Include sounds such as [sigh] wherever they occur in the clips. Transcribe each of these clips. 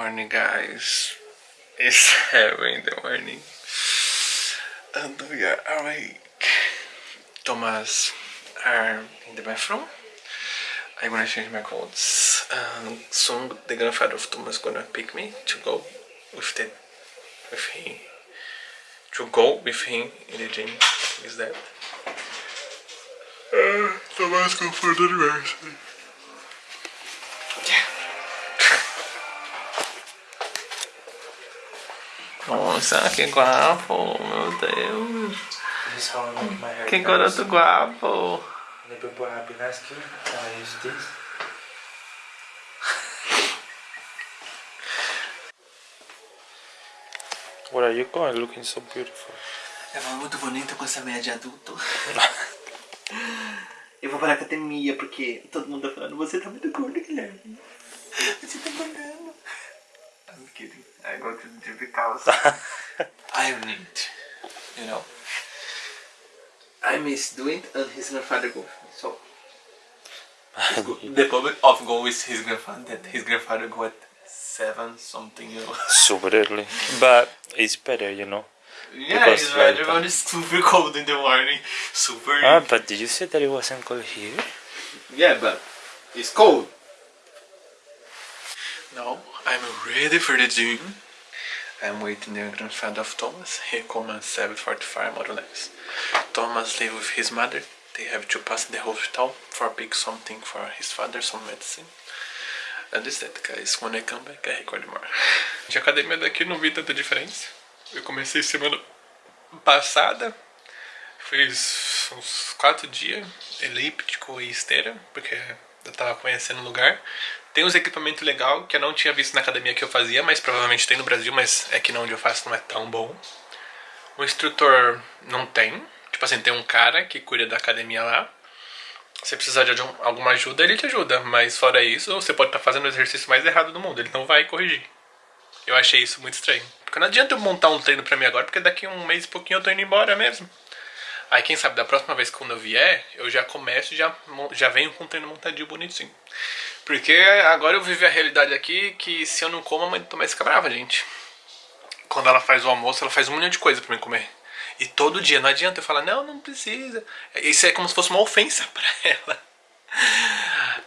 morning guys. It's [laughs] 7 in the morning. And we are awake. Thomas are in the bathroom. I'm gonna change my clothes. And soon the grandfather of Thomas gonna pick me to go with the with him. To go with him in the gym. Is that? Uh, Thomas go for the anniversary Nossa, que guapo, meu Deus. Que garoto guapo. Where are you going? Looking so beautiful. É muito bonito com essa meia de adulto. [laughs] Eu vou para a academia porque todo mundo tá falando, você tá muito gordo, Guilherme. Você tá engordando. I'm kidding. I go to the gym because [laughs] I need, you know. I miss doing it and his grandfather go. So [laughs] the public of go is his grandfather that his grandfather go at seven something, you know. [laughs] Super early. But it's better, you know. Yeah, Because it's like right. that. It's super cold in the morning. Super. Ah, but did you say that it wasn't cold here? Yeah, but it's cold. Now I'm ready for the gym. I'm waiting the grandfather of Thomas. He comes at 7.45 more or less. Thomas live with his mother. They have to pass the hospital for pick something for his father, some medicine. And this that guys, when I come back I record more. De academia daqui não vi tanta diferença. Eu comecei semana passada, Fiz uns quatro dias, elíptico e esteira, porque eu tava conhecendo o lugar. Tem uns equipamentos legais que eu não tinha visto na academia que eu fazia, mas provavelmente tem no Brasil, mas é que não onde eu faço não é tão bom. O instrutor não tem. Tipo assim, tem um cara que cuida da academia lá. Se precisar de algum- alguma ajuda, ele te ajuda. Mas fora isso, você pode estar fazendo o exercício mais errado do mundo. Ele não vai corrigir. Eu achei isso muito estranho. Porque não adianta eu montar um treino pra mim agora, porque daqui um mês e pouquinho eu tô indo embora mesmo. Aí quem sabe da próxima vez que eu vier, eu já começo e já, já venho com o treino montadinho bonitinho. Porque agora eu vivo a realidade aqui que se eu não como, a mãe Tomás fica brava, gente. Quando ela faz o almoço, ela faz um milhão de coisa pra mim comer. E todo dia, não adianta eu falar, não, não precisa. Isso é como se fosse uma ofensa [laughs] pra ela.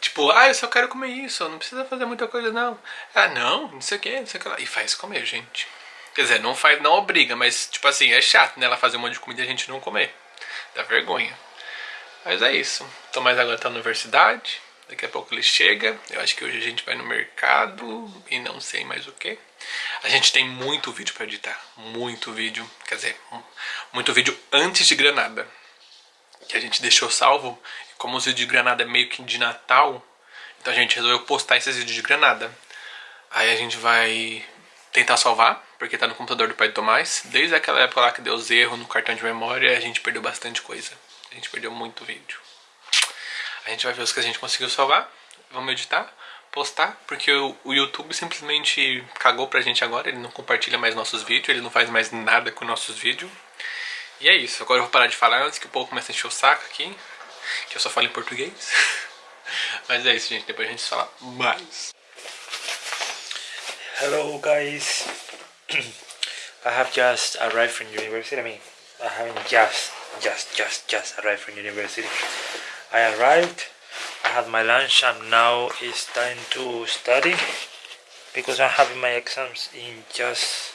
Tipo, ah, eu só quero comer isso, não precisa fazer muita coisa não. Ah, não, não sei o que, não sei o que lá. E faz comer, gente. Quer dizer, não faz, não obriga, mas tipo assim, é chato, né? Ela fazer um monte de comida e a gente não comer. Dá vergonha. Mas é isso. Tomás agora tá na universidade. Daqui a pouco ele chega. Eu acho que hoje a gente vai no mercado e não sei mais o que. A gente tem muito vídeo pra editar. Muito vídeo. Quer dizer, muito vídeo antes de Granada. Que a gente deixou salvo. Como os vídeos de Granada é meio que de Natal, então a gente resolveu postar esses vídeos de Granada. Aí a gente vai tentar salvar, porque tá no computador do pai do Tomás. Desde aquela época lá que deu os erros no cartão de memória, a gente perdeu bastante coisa. A gente perdeu muito vídeo. A gente vai ver os que a gente conseguiu salvar. Vamos editar, postar, porque o, YouTube simplesmente cagou pra gente agora. Ele não compartilha mais nossos vídeos, ele não faz mais nada com nossos vídeos. E é isso. Agora eu vou parar de falar antes que o povo comece a encher o saco aqui. Que eu só falo em português. [laughs] Mas é isso, gente. Depois a gente fala mais. Hello guys. [clears throat] I have just arrived from university. I mean, I haven't just, just, just, just arrived from university. I arrived, I had my lunch, and now it's time to study because I'm having my exams in just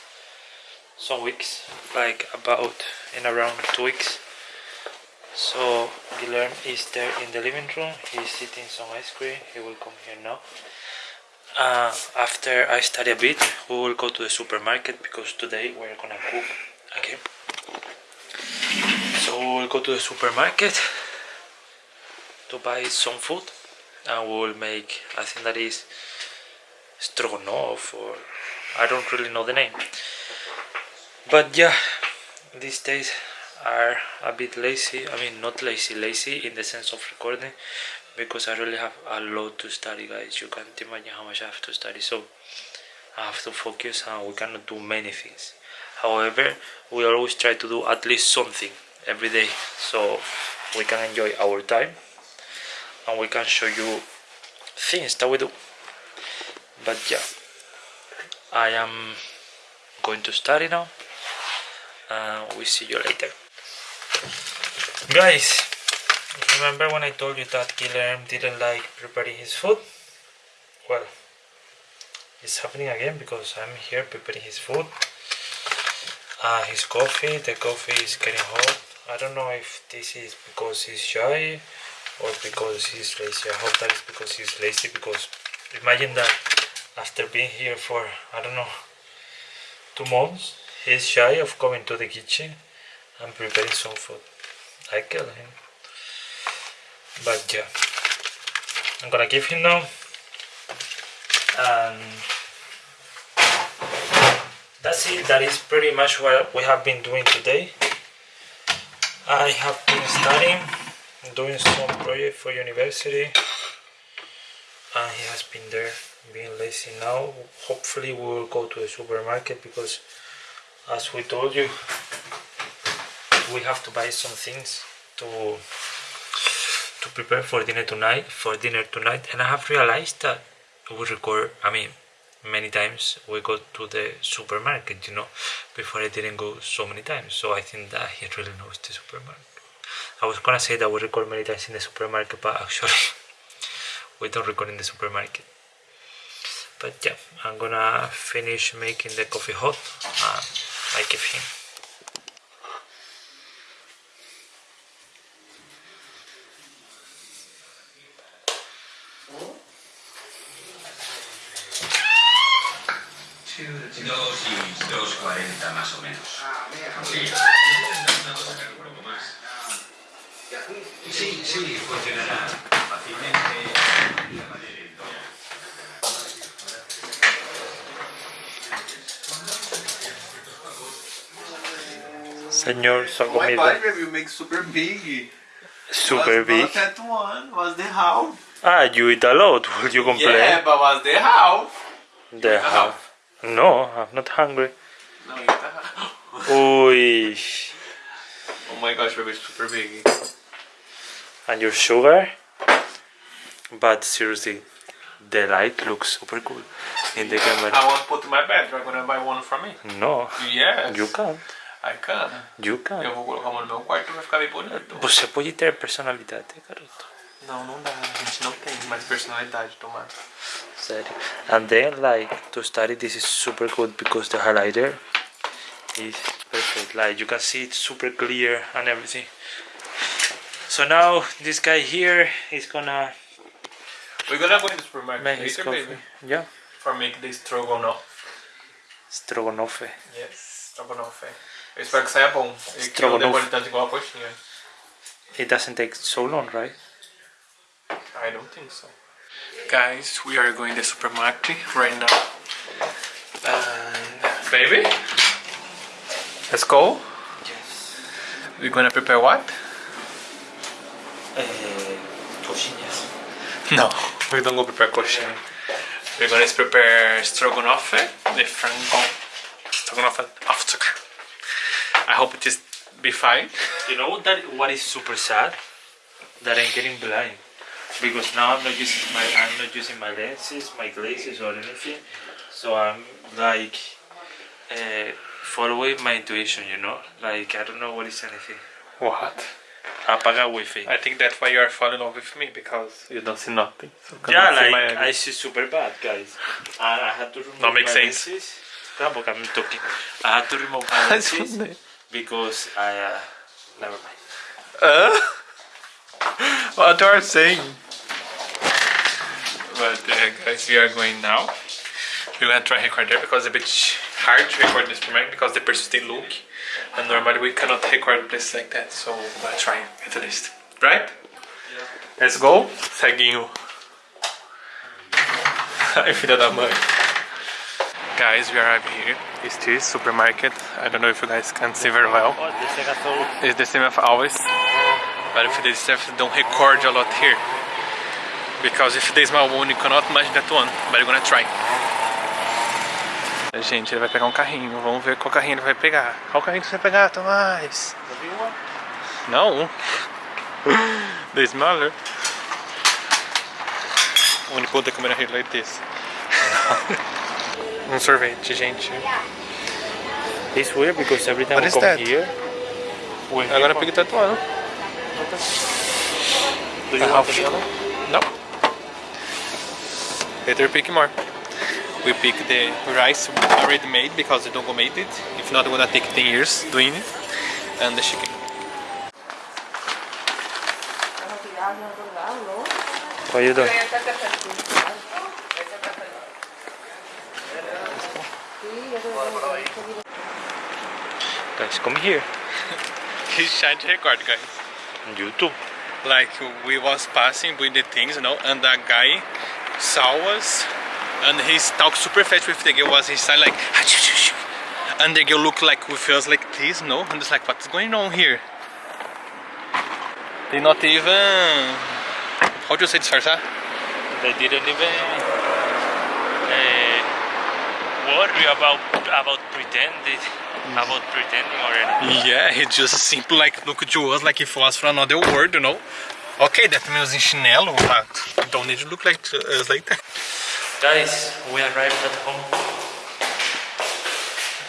some weeks, like about in around two weeks. So Guilherme is there in the living room. He's eating some ice cream. He will come here now. Uh, after I study a bit, we will go to the supermarket because today we're gonna cook again. So we will go to the supermarket to buy some food, and we will make. I think that is stroganoff, or I don't really know the name. But yeah, these days are a bit lazy. I mean, not lazy, lazy in the sense of recording because I really have a lot to study, guys. You can't imagine how much I have to study. So I have to focus, and we cannot do many things. However, we always try to do at least something every day, so we can enjoy our time, and we can show you things that we do. But yeah, I am going to study now. And we see you later. Guys, remember when I told you that Guilherme didn't like preparing his food? Well, it's happening again because I'm here preparing his food. Uh, his coffee, the coffee is getting hot. I don't know if this is because he's shy or because he's lazy. I hope that is because he's lazy because imagine that after being here for, I don't know, two months, he's shy of coming to the kitchen and preparing some food. I kill him. But yeah, I'm gonna give him now. And that's it. That is pretty much what we have been doing today. I have been studying, doing some project for university. And he has been there being lazy now. Hopefully we will go to the supermarket because as we told you we have to buy some things to to prepare for dinner tonight for dinner tonight and I have realized that we record I mean many times we go to the supermarket you know before I didn't go so many times so I think that he really knows the supermarket I was gonna say that we record many times in the supermarket but actually. [laughs] We don't record in the supermarket. But yeah I'm gonna finish making the coffee hot and I give him. Dos y dos cuarenta más o menos. Sí, una cosa que un poco más. Sí, funcionará fácilmente. La todo. Señor, My comida body review makes super big. super was big. Not that one. Was the half. Ah, you eat a lot. [laughs] Will you complain? Yeah, but was the half. The half. No, I'm not hungry. No, you. [gasps] Uy. Oh my gosh, baby, super big. And your sugar? But seriously, the light looks super cool in the camera I won't put in my bed. You're gonna buy one from me. No, Yes. you can't. I can. You Eu can't. vou colocar uma no meu quarto vai ficar bem bonito. Você pode ter personalidade, garoto. Não, não dá. A gente não tem mais personalidade, tomar. Sério. And then, like, to study, this is super good because the highlighter is perfect. Like, you can see it's super clear and everything. So now, this guy here is gonna We're gonna go in the supermarket make his coffee. baby. Yeah. For make the stroganoff. Stroganoff. Yes, stroganoff. Eu espero que saia bom. E que não demore tanto igual a. It doesn't take so long, right? I don't think so. Guys, we are going to the supermarket right now. And baby, let's go. Yes. We're gonna prepare what? Coxinhas. No, [laughs] we don't go prepare coxinha. We're gonna prepare stroganoff, the frango stroganoff after. I hope it is be fine. You know that what is super sad? That I'm getting blind. Because now I'm not using my I'm not using my lenses, my glasses or anything. So I'm like uh, following my intuition, you know? Like I don't know what is anything. What? Apaga wifi. I think that's why you are falling in love with me because you don't see nothing. So Yeah, cannot see like my I see super bad, guys. And I had to remove That makes my sense. lenses. Cala a boca, I'm talking. I had to remove my [laughs] lenses because I uh, never mind. Uh? What you are saying? But uh, guys, we are going now. We're gonna try record there because it's a bit hard to record this premiere because the person still look. And normally we cannot record places like that, so we're gonna try at least. Right? Yeah. Let's go. Ceguinho. Ai, filha da mãe. Guys, we arrived here. It's this supermarket. I don't know if you guys can see very well. Oh. It's the same as always. But if they stuff don't record a lot here. Because if they smell one, you cannot imagine that one. But you're gonna try. Gente, ele vai pegar um carrinho. Vamos ver qual carrinho ele vai pegar. Qual carrinho que você vai pegar, Tomás? Não. The smaller. You put the camera here like this. um sorvete, gente. It's weird because every time What we come that? here, we're Agora pick tatuando. Do you a want the yellow? No. Later pick more. We pick the rice already made because the Dongo made it. If not, gonna take 10 years doing it. And the chicken. What are you doing? Guys, come here. He's trying to record, guys. On YouTube. Like we was passing with the things, you know, and that guy saw us, and he talked super fast with the girl. Was his side like, ah, and the girl look like with us like this, no, and it's like, what's going on here? They not even. How do you say disfarçar? They didn't even uh, worry about about pretending mm. about pretending or anything. Yeah, he just simply like look to us like if it was from another world, you know. Okay, that means in chinelo, but don't need to look like us like that. Guys, we arrived at home.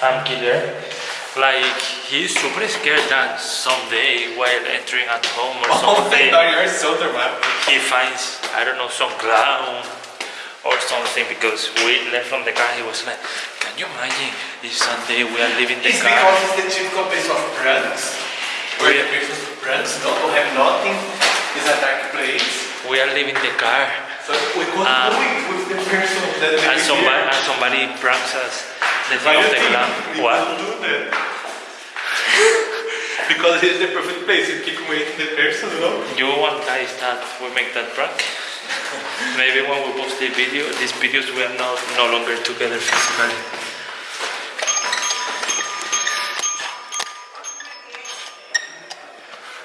I'm killer. Like he's super scared that someday while entering at home or [laughs] oh something you're so dramatic. he finds I don't know some clown or something because we left from the car he was like can you imagine if someday we are leaving the It's car because it's the typical place of pranks. Where the person do pranks don't have nothing. It's a dark place. we are leaving the car So we could Um, with the person that we and somebody, and somebody pranks us the thing of the what do that. because it's the perfect place. You keep waiting the person, you know. you want guys that we make that prank maybe when we post the video these videos we are not no longer together physically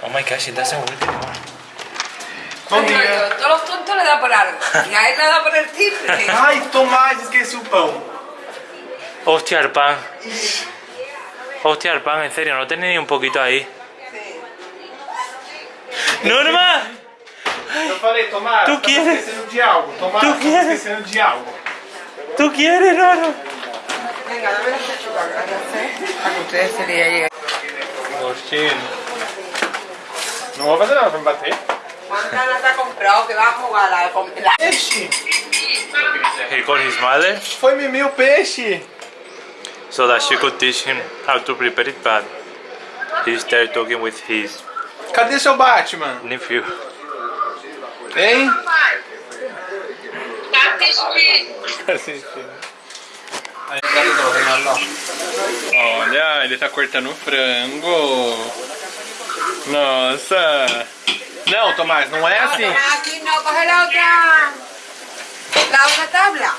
Oh my gosh, it doesn't work anymore. Todos los tontos le da por algo. Y a él le da por el timbre. Ai, Tomás, esqueci o pão. Hostia, el pan. Hostia, el pan, en serio, no tenía ni un poquito ahí. ¡Norma! Eu falei, Tomás, Tu quieres? esquecendo de algo. Tomás, Tu quieres? esquecendo de algo. ¿Tú quieres, Norma? Venga, dame la. Para que ustedes se le lleguen. Gostinho. Não vou fazer nada pra me bater. Montana comprado que va a la... Peixe! He called his mother Foi mimir o peixe! so that she could teach him how to prepare it, but he started talking with his Cadê seu Batman? nephew. Hein? Olha, ele tá cortando o frango. Nossa. Não, Tomás, não é assim. Aqui não, coge lá outra, lá outra tabla.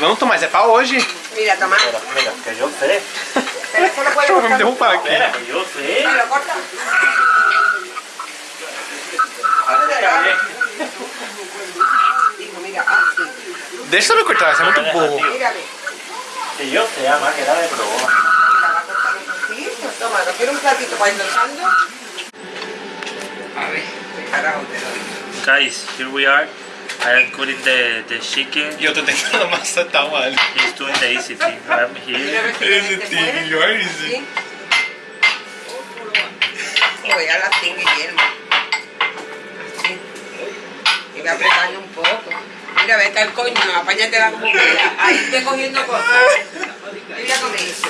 Não, Tomás, é pra hoje. Mira, Tomás. Espera, que eu sei. Yo me interrumpa aquí. Espera, que yo sé. Lo corta. Déjame cortar, se me un poco. Que eu sei, además, ah, é que era de probo. Toma, ¿no quero um platito para ir lanzando? Guys, here we are. I am cutting the, the chicken. E eu tô tentando macetar o alho. He's doing the easy thing. I'm here. Mira a ver si Ese te tío, muere. you're easy. Sí. Oh, voy a la sin Guillermo. Sí. Y voy apretando un poco. Mira, vete al coño, apáñatela como quieras. Ahí estoy cogiendo cosas. Mira con eso.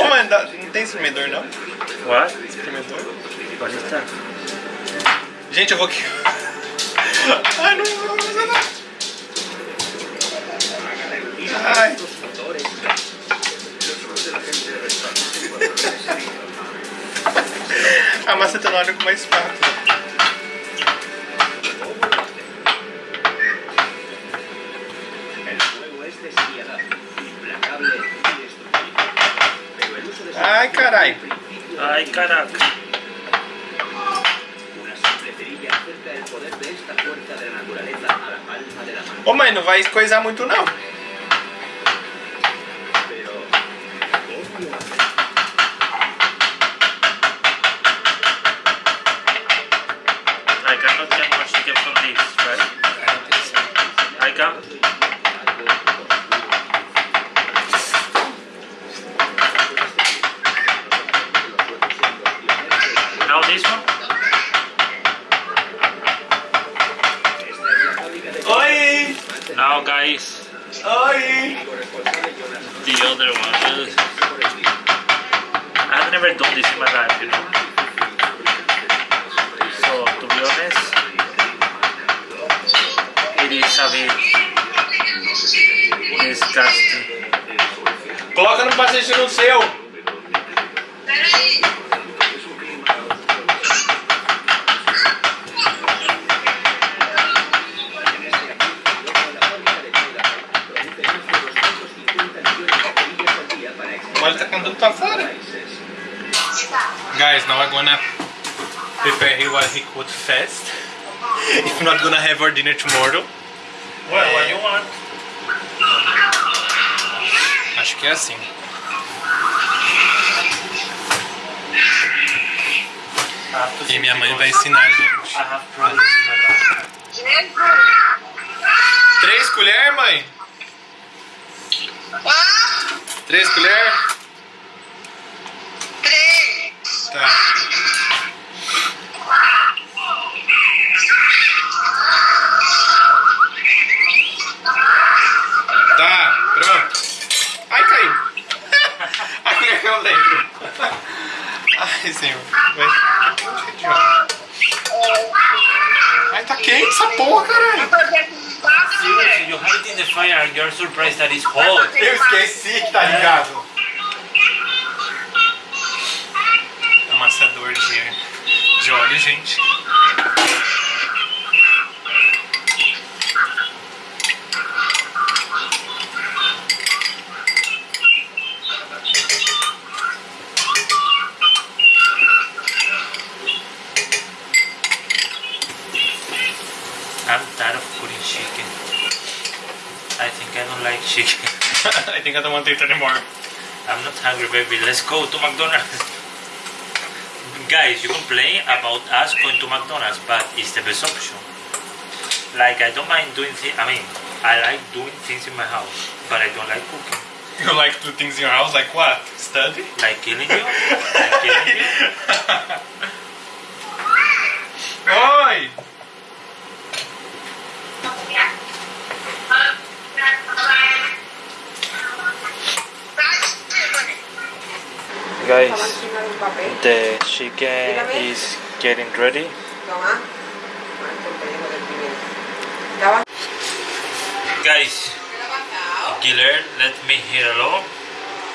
Ô, mano, dá- não tem espremedor, não? What? Is that? Gente, eu vou aqui. Ai, não vou fazer nada. Ai. A massa tá na hora com mais espátula. El juego Ai, caraca. Ô, oh, mãe, não vai coisar muito, não. Now this one. Oi! Now guys, Oi! the other one. I've never done this in my life, you know. So to be honest, it is a bit disgusting. Coloca no paciente no seu! O Guys, now I'm gonna prepare here what he could fast. [laughs] If not gonna have our dinner tomorrow. Well, what you want? Acho que é assim. E minha mãe vai ensinar a gente. Três colheres, mãe? Três colheres? Tá. Tá, pronto. Ai, caiu. A colher caiu dentro. Ai, senhor. Ai, tá quente essa porra, caralho. Seriously, you it in the fire and you're surprised that it's hot. Eu esqueci que tá ligado. Amassador de, de óleo, gente. I'm tired of cooking chicken. I think I don't like chicken. [laughs] I think I don't want to eat anymore. I'm not hungry, baby. Let's go to McDonald's. Guys, you complain about us going to McDonald's, but it's the best option. Like, I don't mind doing things, I mean, I like doing things in my house, but I don't like cooking. [laughs] You like to do things in your house, like what? Study? Like killing you? Like killing you? [laughs] Oi! Guys, um, Estaba encima de un papel. the chicken is getting ready. Toma. Ah, esto es pellejo del primero. Estaba- Guys, ¿Qué le ha pasado? Killer, let me here alone.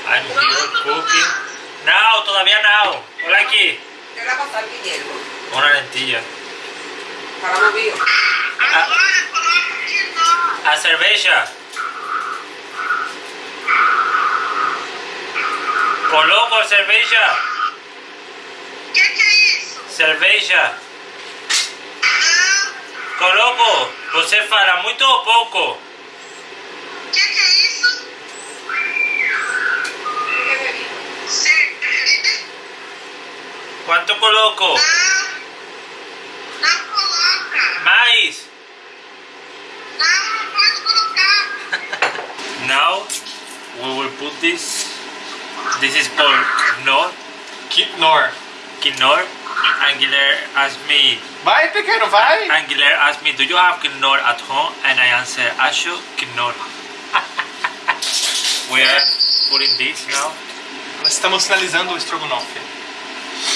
I'm here cooking. Now, todavía now. Hola aquí. ¿Qué le ha pasado, Guillermo? Una lentilla. Para. A cerveja. Coloco cerveja. que que é isso? Cerveja. Coloco. Você fala muito ou pouco? Que que é isso? ¿Qué bebí? Cerveja? Quanto coloco? Não. Não coloca. Mais. Não, não pode colocar. [laughs] Now we will put this. This is called Knorr. Keep nor. Knorr. And Guilherme asked me Vai, pequeno, vai! And Guilherme asked me, do you have Knorr at home? And I answered, Asho Knorr. [laughs] we are putting this now. Nós estamos finalizando o estrogonofe.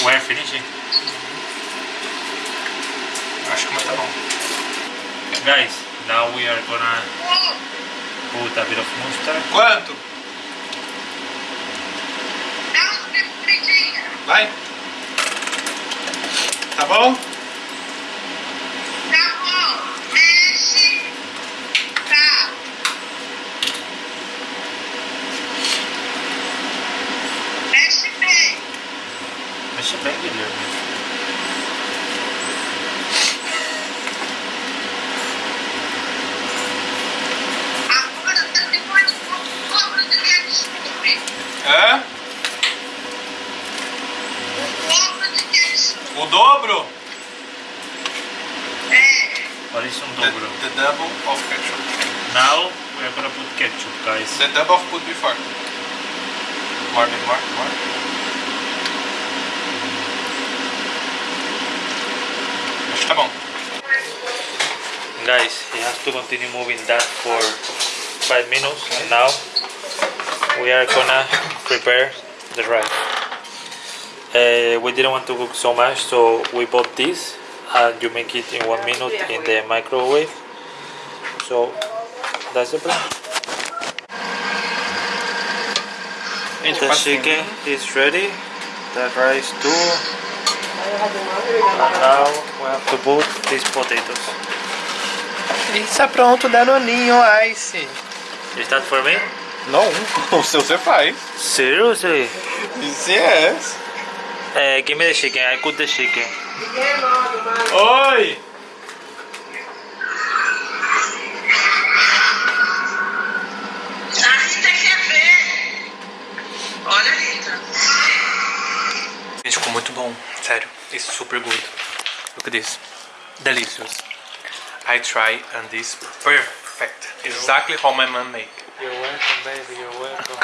We're finishing. Eu acho que tá bom. Guys, now we are gonna put a bit of mustard. Quanto? Dá uma picuridinha. Vai. Tá bom? Guys, he has to continue moving that for five minutes, and now we are gonna prepare the rice. Uh, we didn't want to cook so much, so we bought this, and you make it in one minute in the microwave. So that's the plan. and The chicken is ready, the rice too, and now we have to put these potatoes. Está pronto, Danoninho Ice. Is that for me? Não, o seu você faz. Seriously? Yes. Uh, give me the chicken, I cook the chicken. Oi! A Rita quer ver. Olha, Rita. Gente, ficou muito bom. Sério. It's super good. Look at this. Delicious. I try and this perfect. Exactly how my mom make. You're welcome, baby, you're welcome.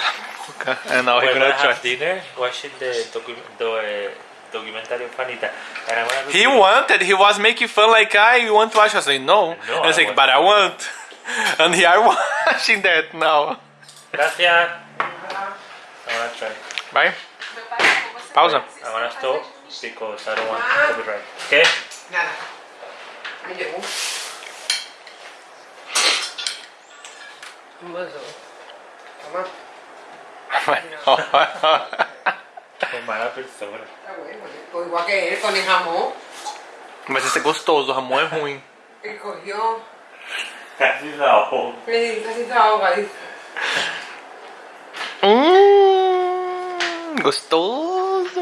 And now We're we're gonna gonna try. have dinner watching the, docu the uh, documentary of Anitta. And I'm gonna He wanted, he was making fun like, I want to watch. I was like, no. No, I was I like, but I want. [laughs] And he are [laughs] watching that now. Gracias. I'm gonna try. Vai? Pausa. I'm gonna stop because I don't want copyright. Okay? Nada. Me llegó. Beso. Toma. Qué mala persona. Bueno. Pues igual que él con el jamón. Mas esse é gostoso, o Ramon é ruim. Él cogió. Casi se ahoga. dice. Hum, gostoso.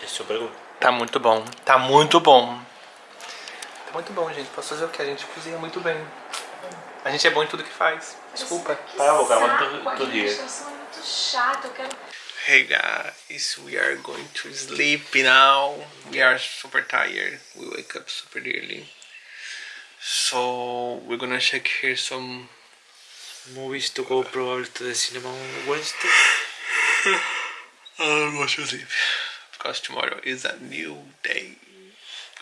It's super good. Tá muito bom. Tá muito bom. Tá muito bom, gente. Posso fazer o que? A gente cozinha muito bem. A gente é bom em tudo que faz. Desculpa. Cala a boca, I want to, Saco, to aqui hear. na estação é muito chato, eu quero Hey guys, we are going to sleep now. We are super tired. We wake up super early. So we're gonna check here some Movies to go probably to the cinema on Wednesday. [laughs] I'll go to sleep. Because tomorrow is a new day.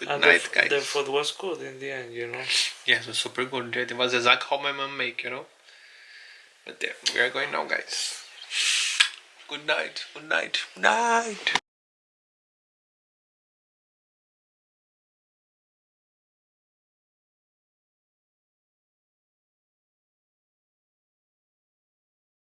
Good And night, the, guys. the food was good in the end, you know. Yes, it was super good. It was exactly how my mom make, you know. But there, we are going now, guys. Good night. Good night. Good night.